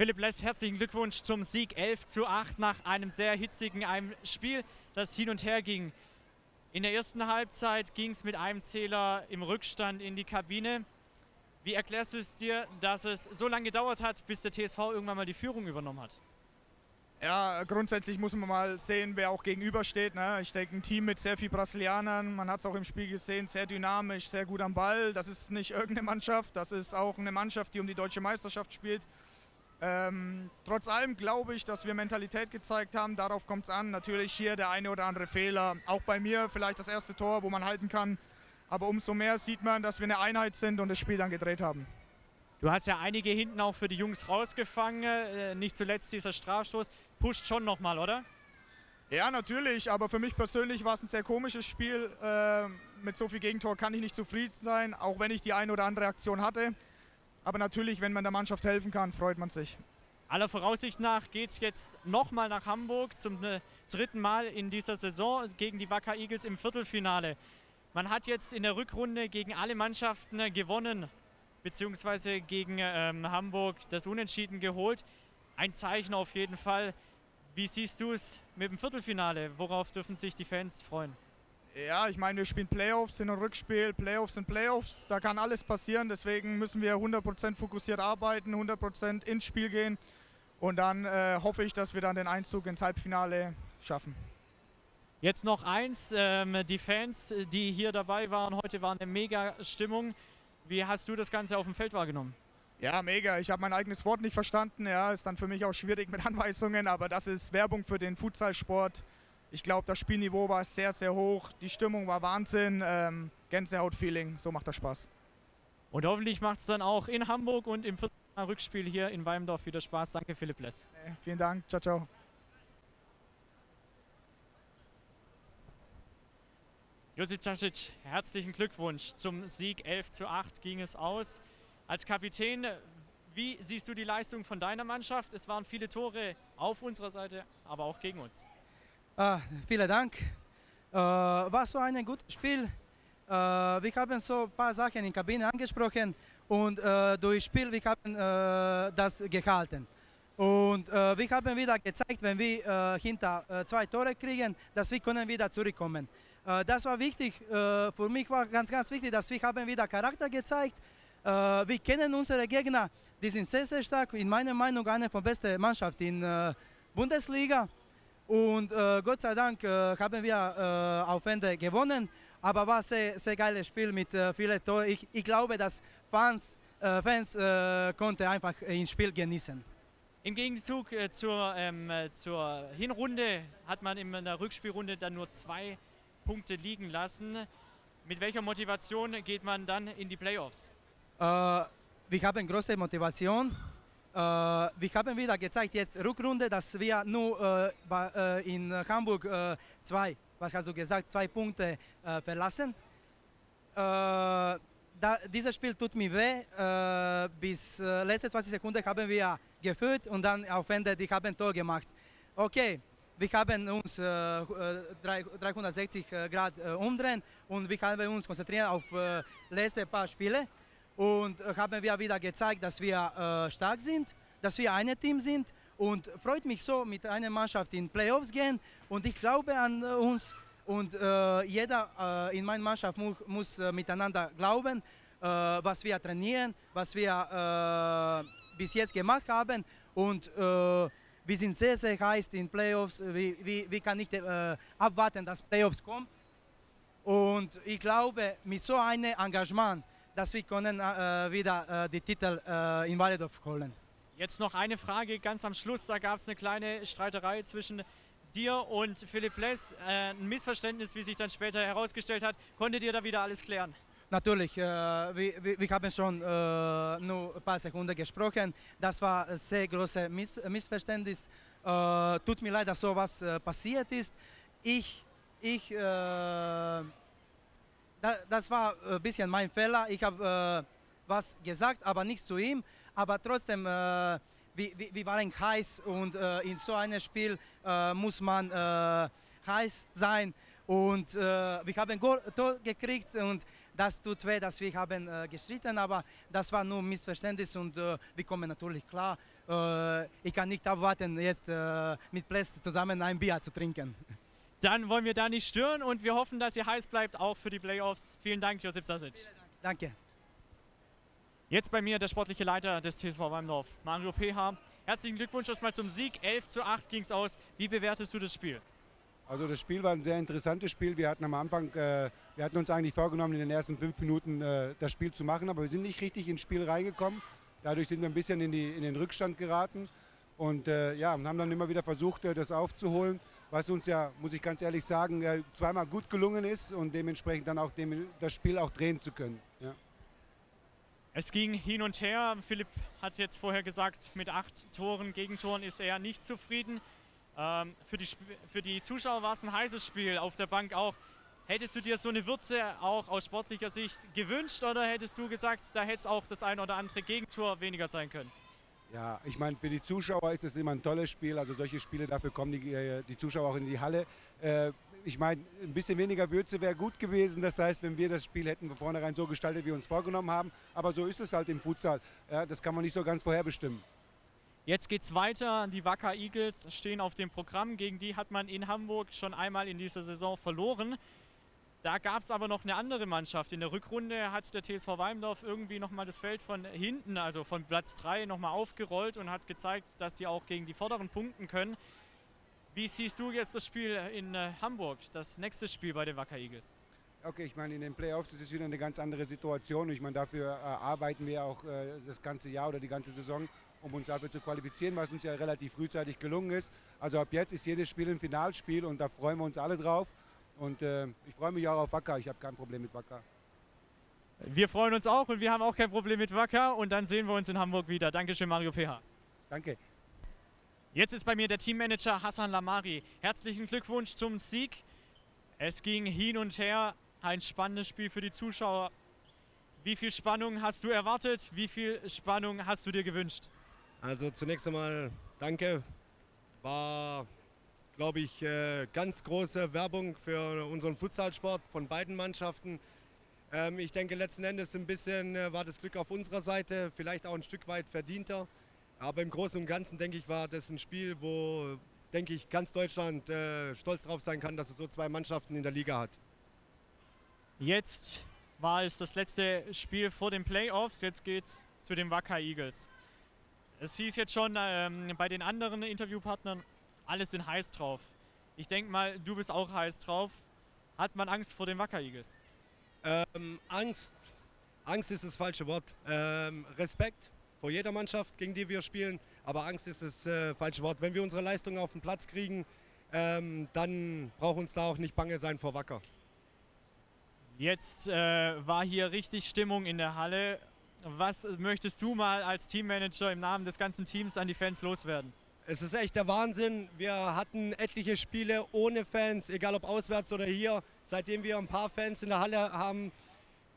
Philipp Less, herzlichen Glückwunsch zum Sieg 11 zu 8 nach einem sehr hitzigen einem Spiel, das hin und her ging. In der ersten Halbzeit ging es mit einem Zähler im Rückstand in die Kabine. Wie erklärst du es dir, dass es so lange gedauert hat, bis der TSV irgendwann mal die Führung übernommen hat? Ja, grundsätzlich muss man mal sehen, wer auch gegenübersteht. Ne? Ich denke, ein Team mit sehr vielen Brasilianern, man hat es auch im Spiel gesehen, sehr dynamisch, sehr gut am Ball. Das ist nicht irgendeine Mannschaft, das ist auch eine Mannschaft, die um die deutsche Meisterschaft spielt. Ähm, trotz allem glaube ich, dass wir Mentalität gezeigt haben. Darauf kommt es an. Natürlich hier der eine oder andere Fehler. Auch bei mir vielleicht das erste Tor, wo man halten kann. Aber umso mehr sieht man, dass wir eine Einheit sind und das Spiel dann gedreht haben. Du hast ja einige hinten auch für die Jungs rausgefangen. Äh, nicht zuletzt dieser Strafstoß. Pusht schon nochmal, oder? Ja, natürlich. Aber für mich persönlich war es ein sehr komisches Spiel. Äh, mit so viel Gegentor kann ich nicht zufrieden sein, auch wenn ich die eine oder andere Aktion hatte. Aber natürlich, wenn man der Mannschaft helfen kann, freut man sich. Aller Voraussicht nach geht es jetzt nochmal nach Hamburg zum äh, dritten Mal in dieser Saison gegen die Wacker Eagles im Viertelfinale. Man hat jetzt in der Rückrunde gegen alle Mannschaften äh, gewonnen beziehungsweise gegen ähm, Hamburg das Unentschieden geholt. Ein Zeichen auf jeden Fall. Wie siehst du es mit dem Viertelfinale? Worauf dürfen sich die Fans freuen? Ja, ich meine, wir spielen Playoffs, sind ein Rückspiel, Playoffs sind Playoffs, da kann alles passieren, deswegen müssen wir 100% fokussiert arbeiten, 100% ins Spiel gehen und dann äh, hoffe ich, dass wir dann den Einzug ins Halbfinale schaffen. Jetzt noch eins, ähm, die Fans, die hier dabei waren, heute war eine mega Stimmung. Wie hast du das Ganze auf dem Feld wahrgenommen? Ja, mega. Ich habe mein eigenes Wort nicht verstanden. Ja, ist dann für mich auch schwierig mit Anweisungen, aber das ist Werbung für den Futsalsport. Ich glaube, das Spielniveau war sehr, sehr hoch. Die Stimmung war Wahnsinn. Ähm, Gänsehaut-Feeling. So macht das Spaß. Und hoffentlich macht es dann auch in Hamburg und im Rückspiel hier in Weimdorf wieder Spaß. Danke, Philipp Less. Hey, vielen Dank. Ciao, ciao. Josip Casic, herzlichen Glückwunsch. Zum Sieg 11 zu 8 ging es aus. Als Kapitän, wie siehst du die Leistung von deiner Mannschaft? Es waren viele Tore auf unserer Seite, aber auch gegen uns. Ah, vielen Dank. Äh, war so ein gutes Spiel. Äh, wir haben so ein paar Sachen in der Kabine angesprochen und äh, durch Spiel wir haben äh, das gehalten. Und äh, wir haben wieder gezeigt, wenn wir äh, hinter zwei Tore kriegen, dass wir können wieder zurückkommen. Äh, das war wichtig. Äh, für mich war ganz, ganz wichtig, dass wir haben wieder Charakter gezeigt. Äh, wir kennen unsere Gegner, die sind sehr, sehr stark. In meiner Meinung eine von besten Mannschaften in der Bundesliga. Und Gott sei Dank haben wir auf Ende gewonnen. Aber war ein sehr, sehr geiles Spiel mit vielen Toren. Ich, ich glaube, dass Fans, Fans konnten einfach das Spiel genießen. Im Gegenzug äh, zur, ähm, zur Hinrunde hat man in der Rückspielrunde dann nur zwei Punkte liegen lassen. Mit welcher Motivation geht man dann in die Playoffs? Äh, wir haben große Motivation. Äh, wir haben wieder gezeigt, jetzt Rückrunde, dass wir nur äh, äh, in Hamburg äh, zwei, was hast du gesagt, zwei Punkte äh, verlassen. Da, dieses Spiel tut mir weh. bis letzte 20 Sekunden haben wir geführt und dann auf Ende die haben Tor gemacht. Okay, wir haben uns äh, 360 äh, Grad äh, umdrehen und wir haben uns konzentriert auf äh, letzte paar Spiele und äh, haben wir wieder gezeigt, dass wir äh, stark sind, dass wir ein Team sind und freut mich so, mit einer Mannschaft in Playoffs gehen und ich glaube an uns und jeder in meiner Mannschaft mu muss miteinander glauben, was wir trainieren, was wir bis jetzt gemacht haben und wir sind sehr, sehr heiß in Playoffs. Wir, wir, wir können nicht äh, abwarten, dass Playoffs kommen. Und ich glaube, mit so einem Engagement, dass wir können äh, wieder äh, die Titel äh, in Walledorf holen. Jetzt noch eine Frage ganz am Schluss. Da gab es eine kleine Streiterei zwischen dir und Philipp Less. Äh, ein Missverständnis, wie sich dann später herausgestellt hat. Konntet ihr da wieder alles klären? Natürlich, äh, wir, wir, haben schon äh, nur ein paar Sekunden gesprochen. Das war ein sehr großes Miss Missverständnis. Tut mir leid, dass sowas passiert ist. Ich, ich, da, das war ein bisschen mein Fehler. Ich habe äh, was gesagt, aber nichts zu ihm. Aber trotzdem, wir, wir, waren heiß und in so einem Spiel muss man heiß sein. Und wir haben ein Tor gekriegt und das tut weh, dass wir haben äh, gestritten, aber das war nur Missverständnis und äh, wir kommen natürlich klar. Äh, ich kann nicht abwarten, jetzt äh, mit Ples zusammen ein Bier zu trinken. Dann wollen wir da nicht stören und wir hoffen, dass ihr heiß bleibt, auch für die Playoffs. Vielen Dank, Josip Sasic. Danke. Jetzt bei mir der sportliche Leiter des TSV Weimdorf, Mario PH. Herzlichen Glückwunsch erstmal zum Sieg. 11 zu 8 ging es aus. Wie bewertest du das Spiel? Also das Spiel war ein sehr interessantes Spiel. Wir hatten am Anfang, äh, wir hatten uns eigentlich vorgenommen, in den ersten fünf Minuten äh, das Spiel zu machen, aber wir sind nicht richtig ins Spiel reingekommen. Dadurch sind wir ein bisschen in, die, in den Rückstand geraten und äh, ja, haben dann immer wieder versucht, äh, das aufzuholen, was uns ja, muss ich ganz ehrlich sagen, zweimal gut gelungen ist und dementsprechend dann auch dem, das Spiel auch drehen zu können. Ja. Es ging hin und her. Philipp hat jetzt vorher gesagt, mit acht Toren, Gegentoren ist er nicht zufrieden. Ähm, für, die, für die Zuschauer war es ein heißes Spiel, auf der Bank auch. Hättest du dir so eine Würze auch aus sportlicher Sicht gewünscht oder hättest du gesagt, da hätte es auch das ein oder andere Gegentor weniger sein können? Ja, ich meine, für die Zuschauer ist es immer ein tolles Spiel. Also solche Spiele, dafür kommen die, äh, die Zuschauer auch in die Halle. Äh, ich meine, ein bisschen weniger Würze wäre gut gewesen. Das heißt, wenn wir das Spiel hätten von vornherein so gestaltet, wie wir uns vorgenommen haben. Aber so ist es halt im Futsal. Ja, das kann man nicht so ganz vorherbestimmen. Jetzt geht es weiter. Die Wacker Eagles stehen auf dem Programm. Gegen die hat man in Hamburg schon einmal in dieser Saison verloren. Da gab es aber noch eine andere Mannschaft. In der Rückrunde hat der TSV Weimdorf irgendwie nochmal das Feld von hinten, also von Platz 3, nochmal aufgerollt und hat gezeigt, dass sie auch gegen die vorderen punkten können. Wie siehst du jetzt das Spiel in äh, Hamburg, das nächste Spiel bei den Wacker Eagles? Okay, ich meine, in den Playoffs ist es wieder eine ganz andere Situation. Ich meine, dafür äh, arbeiten wir auch äh, das ganze Jahr oder die ganze Saison, um uns dafür zu qualifizieren, was uns ja relativ frühzeitig gelungen ist. Also ab jetzt ist jedes Spiel ein Finalspiel und da freuen wir uns alle drauf. Und äh, ich freue mich auch auf Wacker. Ich habe kein Problem mit Wacker. Wir freuen uns auch und wir haben auch kein Problem mit Wacker. Und dann sehen wir uns in Hamburg wieder. Dankeschön, Mario PH. Danke. Jetzt ist bei mir der Teammanager Hassan Lamari. Herzlichen Glückwunsch zum Sieg. Es ging hin und her. Ein spannendes Spiel für die Zuschauer. Wie viel Spannung hast du erwartet? Wie viel Spannung hast du dir gewünscht? Also zunächst einmal danke. War, glaube ich, äh, ganz große Werbung für unseren Futsalsport von beiden Mannschaften. Ähm, ich denke, letzten Endes ein bisschen äh, war das Glück auf unserer Seite, vielleicht auch ein Stück weit verdienter. Aber im Großen und Ganzen, denke ich, war das ein Spiel, wo, denke ich, ganz Deutschland äh, stolz drauf sein kann, dass es so zwei Mannschaften in der Liga hat. Jetzt war es das letzte Spiel vor den Playoffs. Jetzt geht es zu den Wacker Eagles. Es hieß jetzt schon ähm, bei den anderen Interviewpartnern, alle sind heiß drauf. Ich denke mal, du bist auch heiß drauf. Hat man Angst vor den Wacker Eagles? Ähm, Angst, Angst ist das falsche Wort. Ähm, Respekt vor jeder Mannschaft, gegen die wir spielen. Aber Angst ist das äh, falsche Wort. Wenn wir unsere Leistung auf den Platz kriegen, ähm, dann braucht uns da auch nicht bange sein vor Wacker. Jetzt äh, war hier richtig Stimmung in der Halle. Was möchtest du mal als Teammanager im Namen des ganzen Teams an die Fans loswerden? Es ist echt der Wahnsinn. Wir hatten etliche Spiele ohne Fans, egal ob auswärts oder hier. Seitdem wir ein paar Fans in der Halle haben,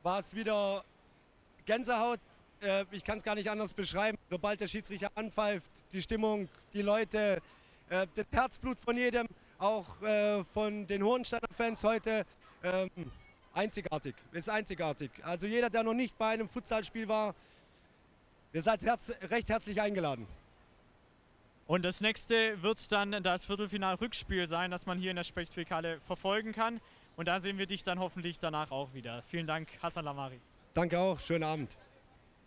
war es wieder Gänsehaut äh, ich kann es gar nicht anders beschreiben. Sobald der Schiedsrichter anpfeift, die Stimmung, die Leute, äh, das Herzblut von jedem, auch äh, von den Hohensteiner Fans heute, ähm, einzigartig. Ist einzigartig. Also jeder, der noch nicht bei einem Futsalspiel war, ihr seid herz recht herzlich eingeladen. Und das nächste wird dann das Viertelfinal-Rückspiel sein, das man hier in der Spechtfikale verfolgen kann. Und da sehen wir dich dann hoffentlich danach auch wieder. Vielen Dank, Hassan Lamari. Danke auch, schönen Abend.